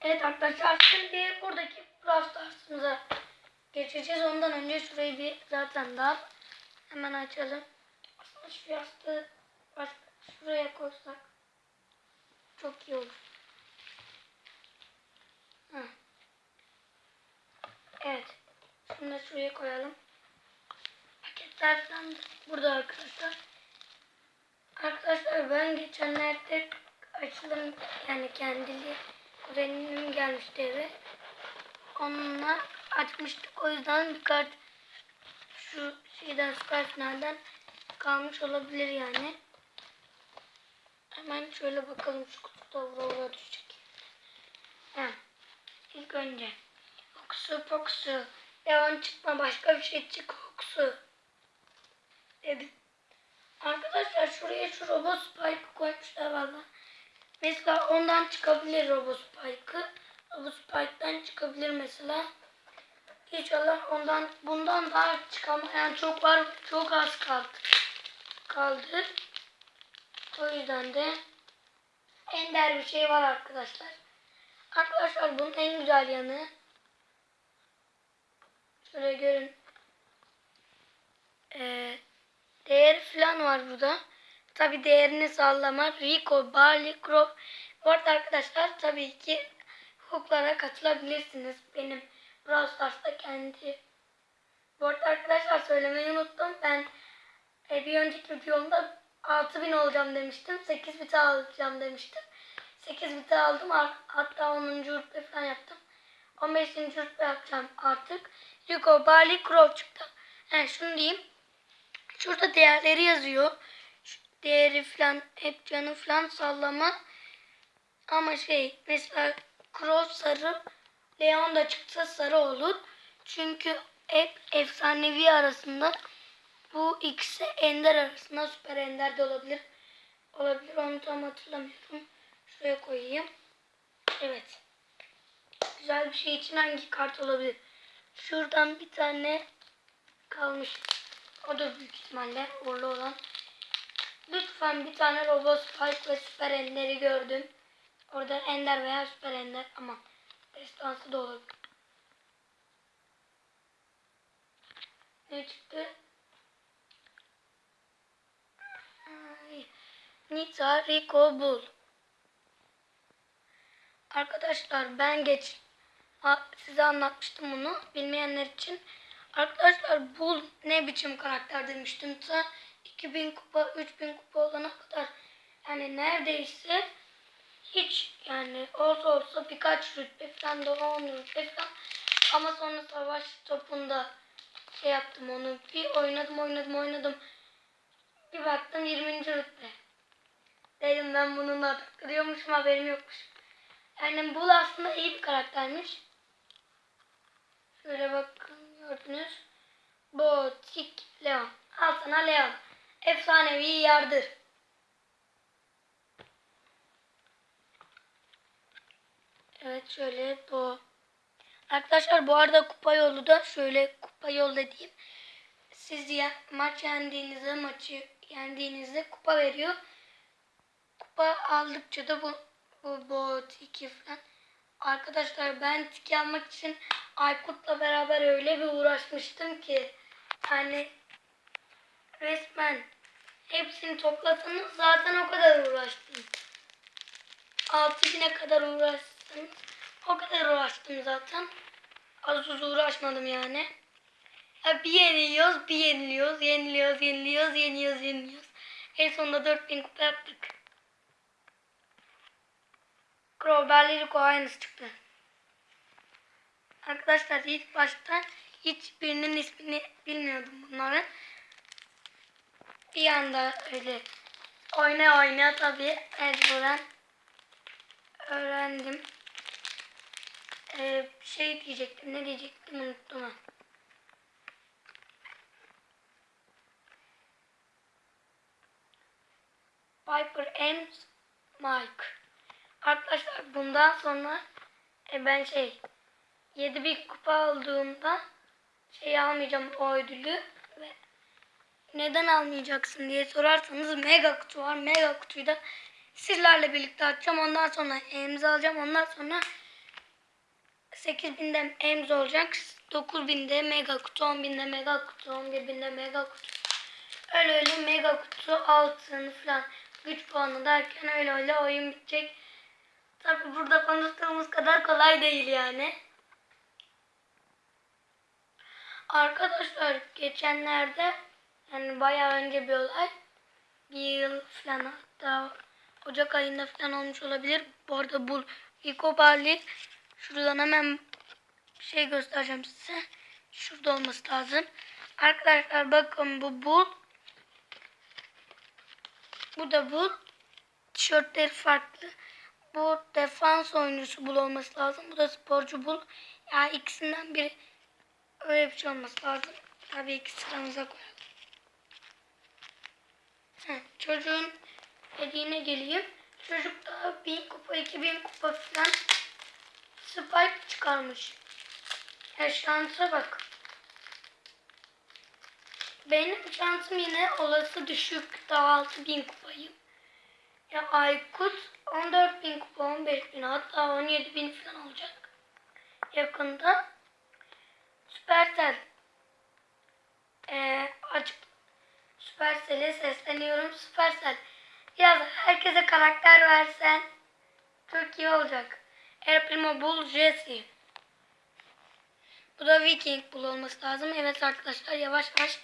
Evet arkadaşlar şimdi buradaki Brawl Stars'ımıza geçeceğiz. Ondan önce şurayı bir zaten dar. Hemen açalım. Aslında şu yastığı başka şuraya koysak çok iyi olur. Evet. Şimdi de şuraya koyalım. Paketler burada arkadaşlar. Arkadaşlar ben geçenlerde açılım yani kendili kuzenim gelmişti eve. Onunla açmıştık. O yüzden birkaç şu şeyden süper finalden kalmış olabilir yani. Hemen şöyle bakalım şu kutuda vura vura düşecek. Ha. İlk önce Oksu poksu. Devam çıkma başka bir şey çık oksu. Dedim. Arkadaşlar şuraya şu robot spike koymuşlar valla. Mesela ondan çıkabilir robot spike'ı. Robot spike'dan çıkabilir mesela. İnşallah ondan bundan daha çıkamayan çok var. Çok az kaldı. Kaldı. O yüzden de ender bir şey var arkadaşlar. Arkadaşlar bunun en güzel yanı şöyle görün. Ee, değeri falan var burada. Tabi değerini sallama. Rico, Barley, Crow. Bu arada arkadaşlar tabii ki hukuklara katılabilirsiniz. Benim Brawl Stars'ta kendi. Bu arada arkadaşlar söylemeyi unuttum. Ben e, bir önceki videomda 6000 olacağım demiştim. 8 bit alacağım demiştim. 8 bit aldım. Hatta 10. rütbe falan yaptım. 15. rütbe yapacağım artık. Rico, Barley, Crow çıktı. Yani şunu diyeyim. Şurada değerleri yazıyor. Değeri falan hep canı falan sallama. Ama şey mesela Crow sarı Leon da çıksa sarı olur. Çünkü hep efsanevi arasında bu ikisi ender arasında süper ender de olabilir. Olabilir onu tam hatırlamıyorum. Şuraya koyayım. Evet. Güzel bir şey için hangi kart olabilir? Şuradan bir tane kalmış. O da büyük ihtimalle uğurlu olan. Lütfen bir tane Robot Spike ve Süper Ender'i gördüm. Orada Ender veya Süper Ender ama destansı da olabilir. Ne çıktı? Nita Rico Bull. Arkadaşlar ben geç size anlatmıştım bunu bilmeyenler için. Arkadaşlar Bull ne biçim karakter demiştim. Ta 2000 kupa 3000 kupa olana kadar yani neredeyse hiç yani olsa olsa birkaç rütbe falan da 10 rütbe falan. Ama sonra savaş topunda şey yaptım onu bir oynadım oynadım oynadım. Bir baktım 20. rütbe. Dedim ben bununla takılıyormuşum haberim yokmuş. Yani Bull aslında iyi bir karaktermiş şöyle bakın gördünüz Botik Leon al sana Leon efsanevi yardır Evet şöyle bu. Arkadaşlar bu arada kupa yolu da şöyle kupa yolu dediğim siz ya, maç yendiğinizde maçı yendiğinizde kupa veriyor. Kupa aldıkça da bu bu bot 2 falan. Arkadaşlar ben tiki almak için Aykut'la beraber öyle bir uğraşmıştım ki hani resmen hepsini toplasanız zaten o kadar uğraştım. 6000'e kadar uğraştım. O kadar uğraştım zaten. Az uz uğraşmadım yani. Ya bir yeniliyoruz, bir yeniliyoruz, yeniliyoruz, yeniliyoruz, yeniliyoruz, yeniliyoruz. En sonunda 4000 kupa yaptık. Crowbar Rico çıktı. Arkadaşlar ilk başta hiçbirinin ismini bilmiyordum bunların. Bir anda öyle oyna oyna tabii mecburen öğrendim. Ee, şey diyecektim. Ne diyecektim unuttum ha. Piper and Mike. Arkadaşlar bundan sonra e, ben şey 7 bir kupa aldığımda şey almayacağım o ödülü ve neden almayacaksın diye sorarsanız mega kutu var. Mega kutuyu da sizlerle birlikte açacağım. Ondan sonra elimize alacağım. Ondan sonra 8000'de Ems olacak. 9000'de mega kutu, 10.000'de mega kutu, 11.000'de mega kutu. Öyle öyle mega kutu altın falan güç puanı derken öyle öyle oyun bitecek. Tabi burada konuştuğumuz kadar kolay değil yani. Arkadaşlar geçenlerde yani bayağı önce bir olay bir yıl falan hatta Ocak ayında falan olmuş olabilir. Bu arada bu Rico şuradan hemen şey göstereceğim size. Şurada olması lazım. Arkadaşlar bakın bu bul. Bu da bul. Tişörtleri farklı. Bu defans oyuncusu bul olması lazım. Bu da sporcu bul. Yani ikisinden biri öyle bir şey olması lazım. Tabii ki sıramıza koyalım. Heh, çocuğun dediğine geleyim. Çocuk da 1000 kupa, 2000 kupa falan spike çıkarmış. Ya şansa bak. Benim şansım yine olası düşük. Daha 6000 kupayım. Ya Aykut 14000 kupa, 15000 hatta 17000 falan olacak. Yakında. Süpersel. Ee, açık Süpersel'e sesleniyorum. Süpersel. Biraz herkese karakter versen çok iyi olacak. El Primo Bull Jesse. Bu da Viking Bull olması lazım. Evet arkadaşlar yavaş yavaş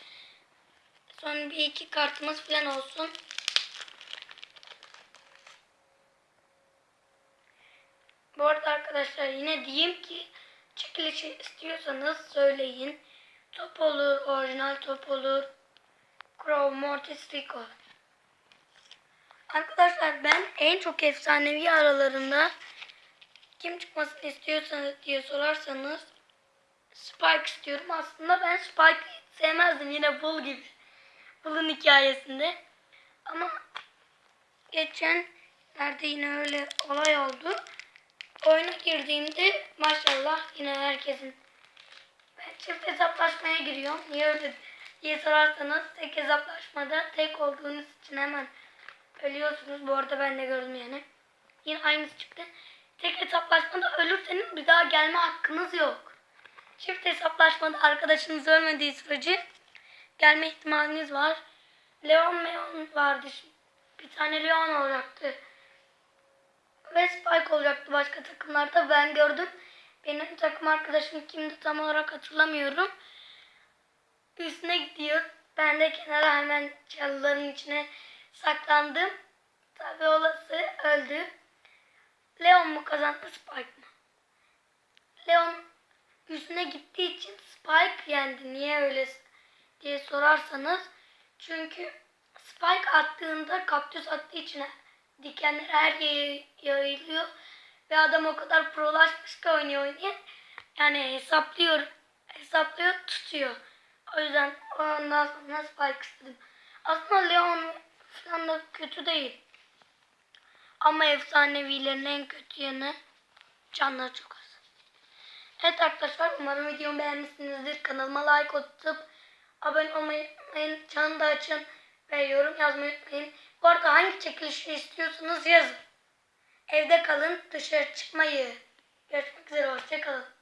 son bir iki kartımız falan olsun. Bu arada arkadaşlar yine diyeyim ki çekilişi istiyorsanız söyleyin. Top olur, orijinal top olur. Mortis, Rico. Arkadaşlar ben en çok efsanevi aralarında kim çıkmasını istiyorsanız diye sorarsanız Spike istiyorum. Aslında ben Spike'ı sevmezdim yine Bull gibi. Bull'un hikayesinde. Ama geçen nerede yine öyle olay oldu. Oyuna girdiğimde maşallah yine herkesin ben çift hesaplaşmaya giriyorum. Niye öyle diye sorarsanız tek hesaplaşmada tek olduğunuz için hemen ölüyorsunuz. Bu arada ben de gördüm yani. Yine aynısı çıktı. Tek hesaplaşmada ölürseniz bir daha gelme hakkınız yok. Çift hesaplaşmada arkadaşınız ölmediği sürece gelme ihtimaliniz var. Leon Meon vardı. Bir tane Leon olacaktı. Ve Spike olacaktı başka takımlarda. Ben gördüm. Benim takım arkadaşım kimdi tam olarak hatırlamıyorum. Üstüne gidiyor. Ben de kenara hemen çalıların içine saklandım. Tabi olası öldü. Leon mu kazandı Spike mı? Leon üstüne gittiği için Spike yendi. Niye öyle diye sorarsanız. Çünkü Spike attığında kaktüs attığı için dikenler her yere yayılıyor. Ve adam o kadar prolaşmış ki oynuyor oynuyor. Yani hesaplıyor. Hesaplıyor tutuyor. O yüzden ondan sonra Spike istedim. Aslında Leon falan da kötü değil. Ama efsanevilerin en kötü yanı canları çok az. Evet arkadaşlar umarım videomu beğenmişsinizdir. Kanalıma like atıp abone olmayı unutmayın. Çanı da açın ve yorum yazmayı unutmayın. Bu arada hangi çekilişi istiyorsanız yazın. Evde kalın dışarı çıkmayı. Görüşmek üzere hoşçakalın.